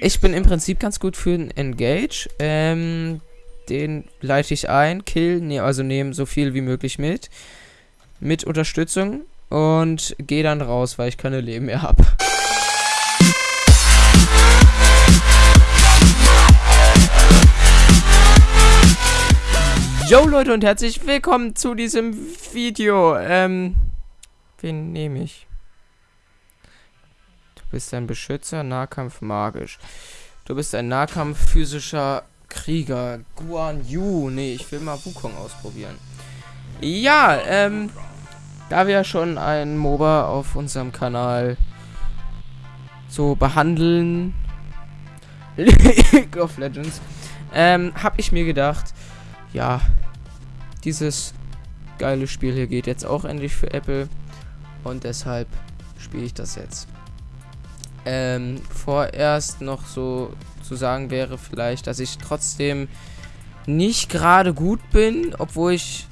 Ich bin im Prinzip ganz gut für den Engage. Ähm, den leite ich ein, kill, nee, also nehme so viel wie möglich mit. Mit Unterstützung. Und gehe dann raus, weil ich keine Leben mehr habe. Yo Leute und herzlich willkommen zu diesem Video. Ähm, wen nehme ich? Du bist ein Beschützer, Nahkampf magisch. Du bist ein Nahkampf physischer Krieger. Guan Yu. Nee, ich will mal Wukong ausprobieren. Ja, ähm, da wir schon ein MOBA auf unserem Kanal so behandeln, League of Legends, ähm, habe ich mir gedacht, ja, dieses geile Spiel hier geht jetzt auch endlich für Apple und deshalb spiele ich das jetzt. Ähm, vorerst noch so zu sagen wäre vielleicht, dass ich trotzdem nicht gerade gut bin, obwohl ich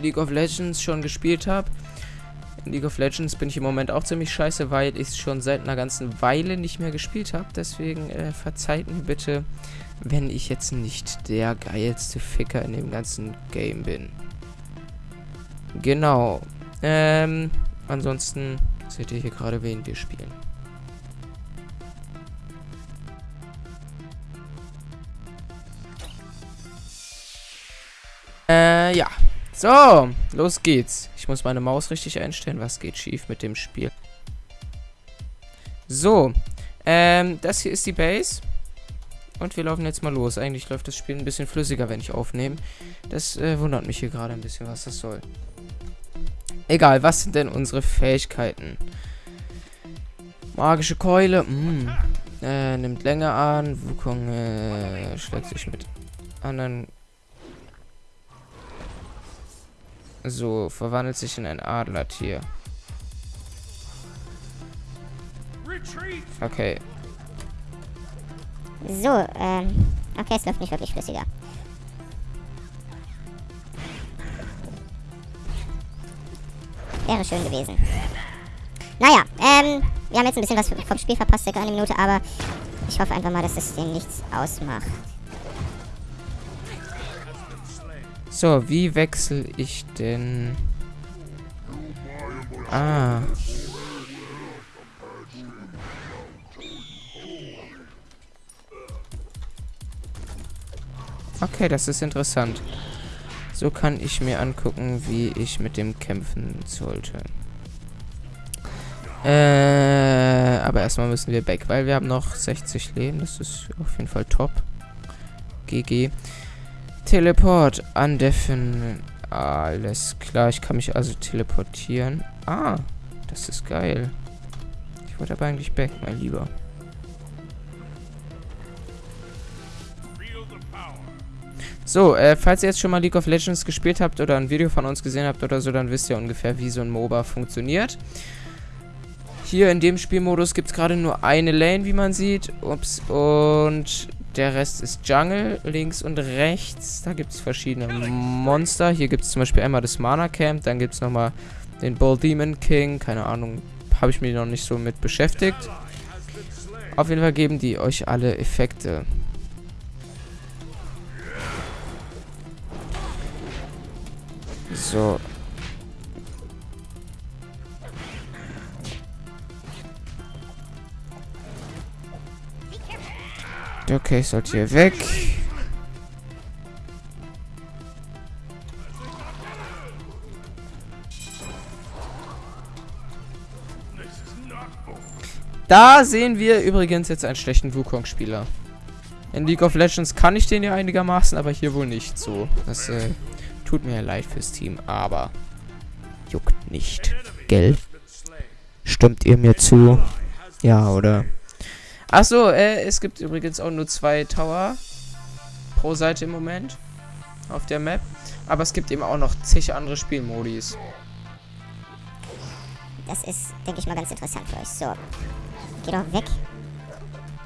League of Legends schon gespielt habe. In League of Legends bin ich im Moment auch ziemlich scheiße, weil ich es schon seit einer ganzen Weile nicht mehr gespielt habe. Deswegen äh, verzeiht mir bitte, wenn ich jetzt nicht der geilste Ficker in dem ganzen Game bin. Genau. Ähm, ansonsten seht ihr hier gerade, wen wir spielen. Äh, ja. So, los geht's. Ich muss meine Maus richtig einstellen. Was geht schief mit dem Spiel? So, ähm, das hier ist die Base. Und wir laufen jetzt mal los. Eigentlich läuft das Spiel ein bisschen flüssiger, wenn ich aufnehme. Das äh, wundert mich hier gerade ein bisschen, was das soll. Egal, was sind denn unsere Fähigkeiten? Magische Keule. Mh. Hm, äh, nimmt Länge an. Wukong äh, schlägt sich mit anderen So, verwandelt sich in ein Adlertier. Okay. So, ähm. Okay, es läuft nicht wirklich flüssiger. Wäre schön gewesen. Naja, ähm, wir haben jetzt ein bisschen was vom Spiel verpasst, circa eine Minute, aber ich hoffe einfach mal, dass es denen nichts ausmacht. So, wie wechsle ich denn... Ah. Okay, das ist interessant. So kann ich mir angucken, wie ich mit dem kämpfen sollte. Äh, aber erstmal müssen wir weg, weil wir haben noch 60 Leben. Das ist auf jeden Fall top. GG. Teleport andeffen. Alles klar, ich kann mich also teleportieren. Ah, das ist geil. Ich wollte aber eigentlich back, mein Lieber. So, äh, falls ihr jetzt schon mal League of Legends gespielt habt oder ein Video von uns gesehen habt oder so, dann wisst ihr ungefähr, wie so ein MOBA funktioniert. Hier in dem Spielmodus gibt es gerade nur eine Lane, wie man sieht. Ups, und der Rest ist Jungle, links und rechts. Da gibt es verschiedene Monster. Hier gibt es zum Beispiel einmal das Mana Camp. Dann gibt es nochmal den Bull Demon King. Keine Ahnung, habe ich mich noch nicht so mit beschäftigt. Auf jeden Fall geben die euch alle Effekte. So, Okay, ich sollte hier weg. Da sehen wir übrigens jetzt einen schlechten Wukong-Spieler. In League of Legends kann ich den ja einigermaßen, aber hier wohl nicht so. Das äh, tut mir leid fürs Team, aber juckt nicht. Gell? Stimmt ihr mir zu? Ja, oder? Achso, äh, es gibt übrigens auch nur zwei Tower pro Seite im Moment auf der Map. Aber es gibt eben auch noch zig andere Spielmodis. Das ist, denke ich mal, ganz interessant für euch. So. Geh doch weg.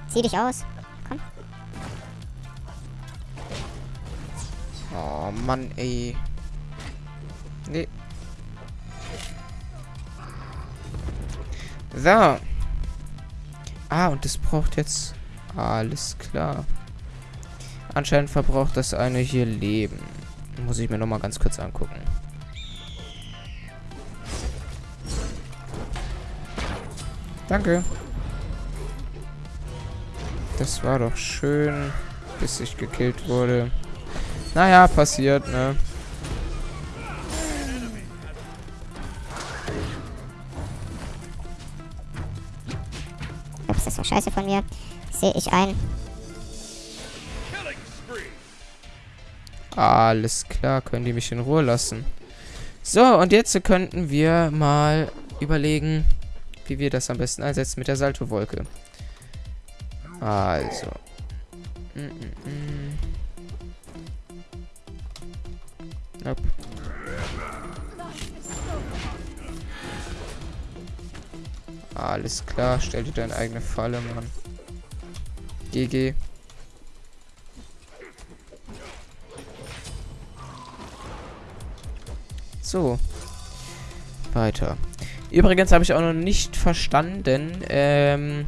Zieh dich aus. Komm. Oh, Mann, ey. Nee. So. Ah, und das braucht jetzt... Alles klar. Anscheinend verbraucht das eine hier Leben. Muss ich mir nochmal ganz kurz angucken. Danke. Das war doch schön, bis ich gekillt wurde. Naja, passiert, ne? Ups, das war scheiße von mir. Sehe ich ein. Alles klar, können die mich in Ruhe lassen. So, und jetzt könnten wir mal überlegen, wie wir das am besten einsetzen mit der Salto-Wolke. Also. Mm -mm -mm. Nope. Alles klar, stell dir deine eigene Falle, Mann. GG. So. Weiter. Übrigens habe ich auch noch nicht verstanden, ähm,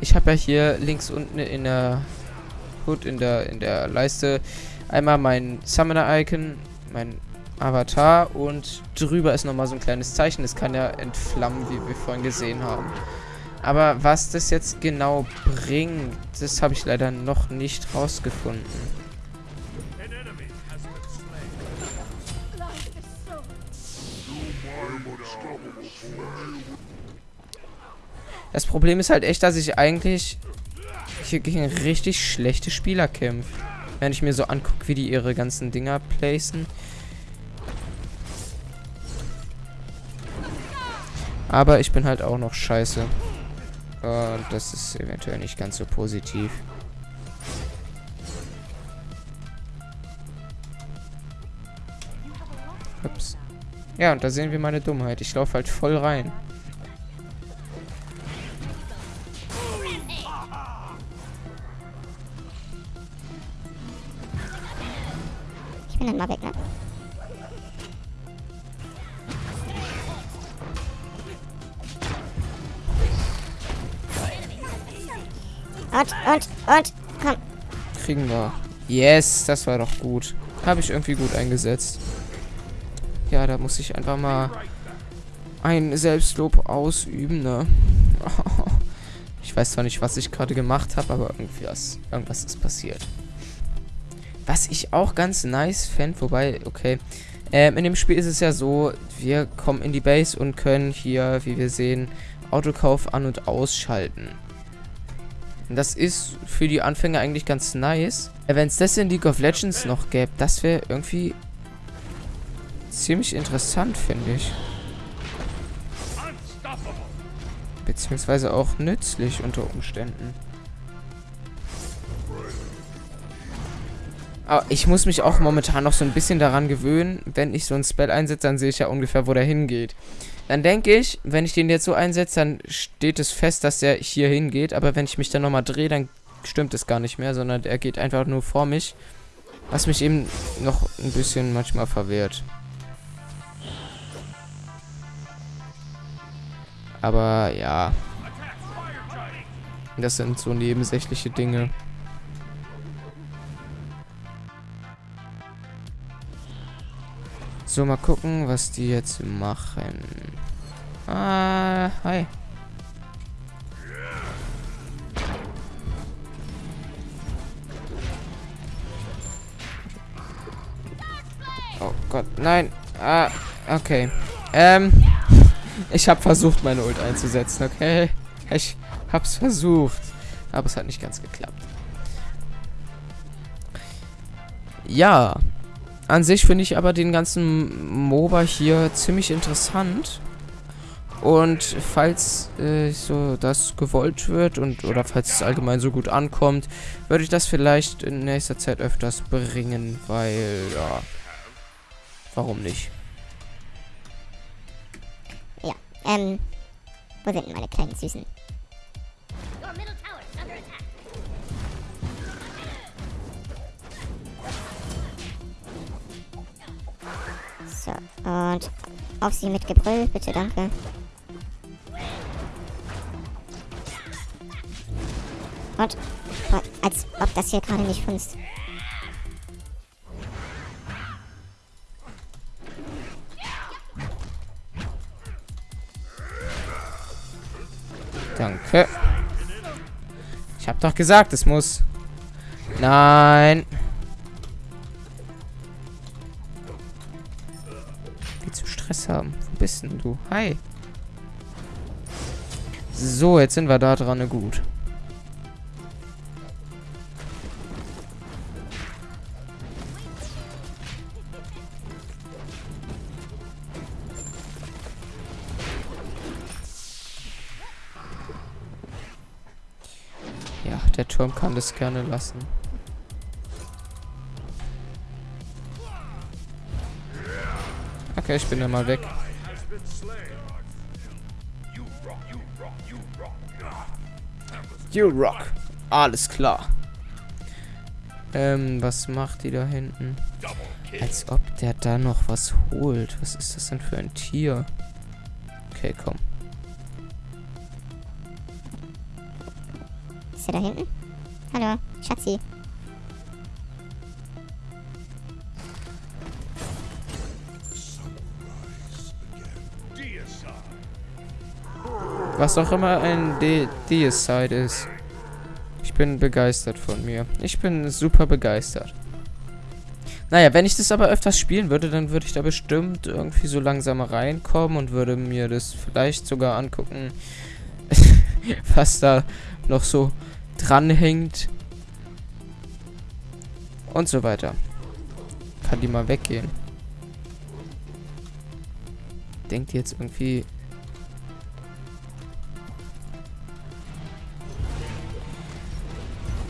ich habe ja hier links unten in der Hood, in der, in der Leiste, einmal mein Summoner-Icon, mein Avatar und drüber ist nochmal so ein kleines Zeichen. Das kann ja entflammen, wie wir vorhin gesehen haben. Aber was das jetzt genau bringt, das habe ich leider noch nicht rausgefunden. Das Problem ist halt echt, dass ich eigentlich hier gegen richtig schlechte Spieler kämpfe. Wenn ich mir so angucke, wie die ihre ganzen Dinger placen. Aber ich bin halt auch noch scheiße. Und das ist eventuell nicht ganz so positiv. Ups. Ja, und da sehen wir meine Dummheit. Ich laufe halt voll rein. Und, und, und, komm. Kriegen wir. Yes, das war doch gut. Habe ich irgendwie gut eingesetzt. Ja, da muss ich einfach mal ein Selbstlob ausüben, ne? ich weiß zwar nicht, was ich gerade gemacht habe, aber irgendwas, irgendwas ist passiert. Was ich auch ganz nice fände, wobei, okay. Ähm, in dem Spiel ist es ja so, wir kommen in die Base und können hier, wie wir sehen, Autokauf an- und ausschalten. Das ist für die Anfänger eigentlich ganz nice. Äh, Wenn es das in League of Legends noch gäbe, das wäre irgendwie ziemlich interessant, finde ich. Beziehungsweise auch nützlich unter Umständen. Aber ich muss mich auch momentan noch so ein bisschen daran gewöhnen, wenn ich so ein Spell einsetze, dann sehe ich ja ungefähr, wo der hingeht. Dann denke ich, wenn ich den jetzt so einsetze, dann steht es fest, dass der hier hingeht. Aber wenn ich mich dann nochmal drehe, dann stimmt es gar nicht mehr, sondern er geht einfach nur vor mich. Was mich eben noch ein bisschen manchmal verwehrt. Aber ja. Das sind so nebensächliche Dinge. So, mal gucken, was die jetzt machen. Ah, hi. Oh Gott, nein. Ah, okay. Ähm, ich habe versucht, meine Ult einzusetzen, okay? Ich hab's versucht. Aber es hat nicht ganz geklappt. Ja, an sich finde ich aber den ganzen MOBA hier ziemlich interessant. Und falls äh, so das gewollt wird und oder falls es allgemein so gut ankommt, würde ich das vielleicht in nächster Zeit öfters bringen, weil ja, warum nicht? Ja, ähm, wo sind meine kleinen Süßen? So, und auf sie mit Gebrüll, bitte, danke. Und, als ob das hier gerade nicht funzt. Danke. Ich hab doch gesagt, es muss. Nein. Haben? Wo bist denn du? Hi. So, jetzt sind wir da dran. Gut. Ja, der Turm kann das gerne lassen. Okay, ich bin ja mal weg. You rock. Alles klar. Ähm, was macht die da hinten? Als ob der da noch was holt. Was ist das denn für ein Tier? Okay, komm. Ist er da hinten? Hallo, Schatzi. Was auch immer ein De Deicide ist. Ich bin begeistert von mir. Ich bin super begeistert. Naja, wenn ich das aber öfters spielen würde, dann würde ich da bestimmt irgendwie so langsam reinkommen und würde mir das vielleicht sogar angucken, was da noch so dranhängt. Und so weiter. Kann die mal weggehen. Denkt jetzt irgendwie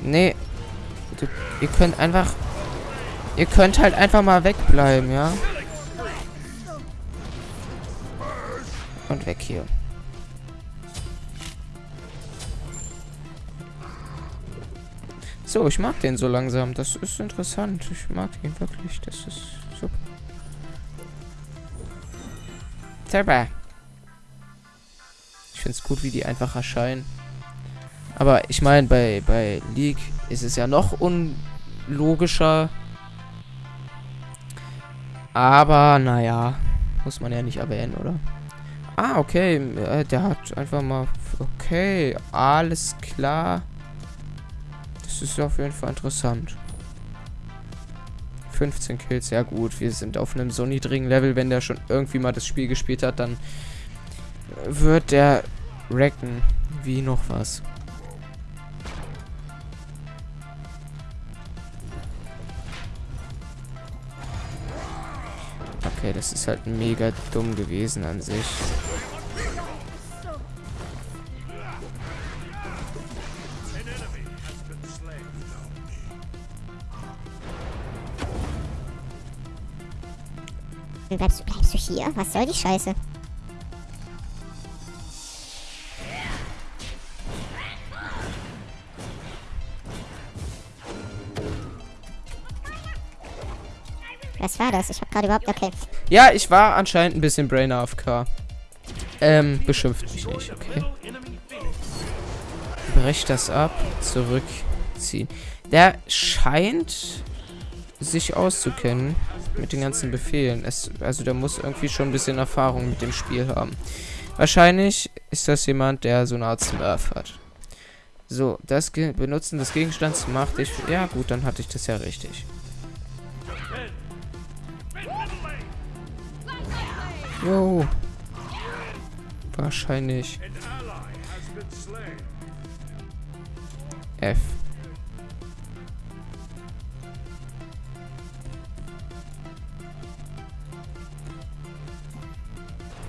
Nee. Du, ihr könnt einfach... Ihr könnt halt einfach mal wegbleiben, ja? Und weg hier. So, ich mag den so langsam. Das ist interessant. Ich mag ihn wirklich. Das ist super. Super. Ich finde es gut, wie die einfach erscheinen. Aber ich meine, bei, bei League ist es ja noch unlogischer. Aber, naja, muss man ja nicht erwähnen, oder? Ah, okay, äh, der hat einfach mal... Okay, alles klar. Das ist auf jeden Fall interessant. 15 Kills, ja gut. Wir sind auf einem so niedrigen Level. Wenn der schon irgendwie mal das Spiel gespielt hat, dann wird der wrecken wie noch was. Okay, das ist halt mega dumm gewesen an sich. Bleibst, bleibst du hier? Was soll die Scheiße? Was war das? Ich hab gerade überhaupt... Okay. Ja, ich war anscheinend ein bisschen Brain AFK. Ähm, beschimpft mich nicht, okay. Brech das ab, zurückziehen. Der scheint sich auszukennen mit den ganzen Befehlen. Es, also der muss irgendwie schon ein bisschen Erfahrung mit dem Spiel haben. Wahrscheinlich ist das jemand, der so eine Art Smurf hat. So, das Ge Benutzen des Gegenstands macht ich... Ja gut, dann hatte ich das ja richtig. Jo. Wahrscheinlich. F.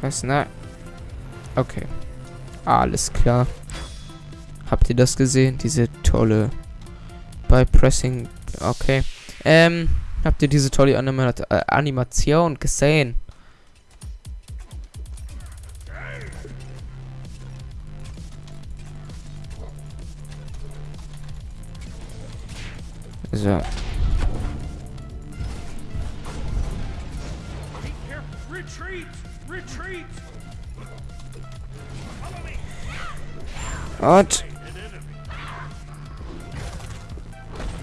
Was? Na. Okay. Alles klar. Habt ihr das gesehen? Diese tolle. Bei Pressing. Okay. Ähm. Habt ihr diese tolle Anima äh, Animation gesehen? So. Und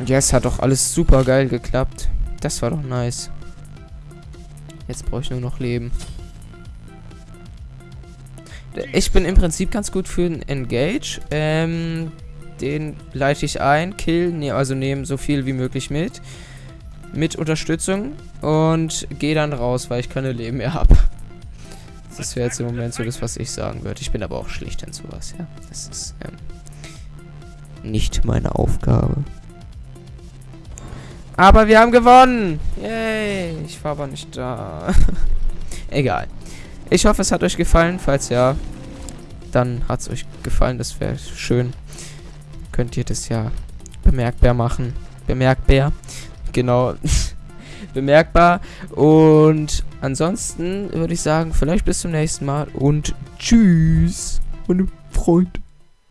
Yes, hat doch alles super geil geklappt. Das war doch nice. Jetzt brauche ich nur noch Leben. Ich bin im Prinzip ganz gut für den Engage. Ähm, den leite ich ein, kill, ne, also nehme so viel wie möglich mit. Mit Unterstützung. Und gehe dann raus, weil ich keine Leben mehr habe. Das wäre jetzt im Moment so das, was ich sagen würde. Ich bin aber auch schlicht in sowas, ja. Das ist ähm, nicht meine Aufgabe. Aber wir haben gewonnen! Yay! Ich war aber nicht da. Egal. Ich hoffe, es hat euch gefallen. Falls ja, dann hat es euch gefallen. Das wäre schön. Könnt ihr das ja bemerkbar machen. Bemerkbar. Genau. bemerkbar. Und ansonsten würde ich sagen, vielleicht bis zum nächsten Mal und tschüss, meine Freunde.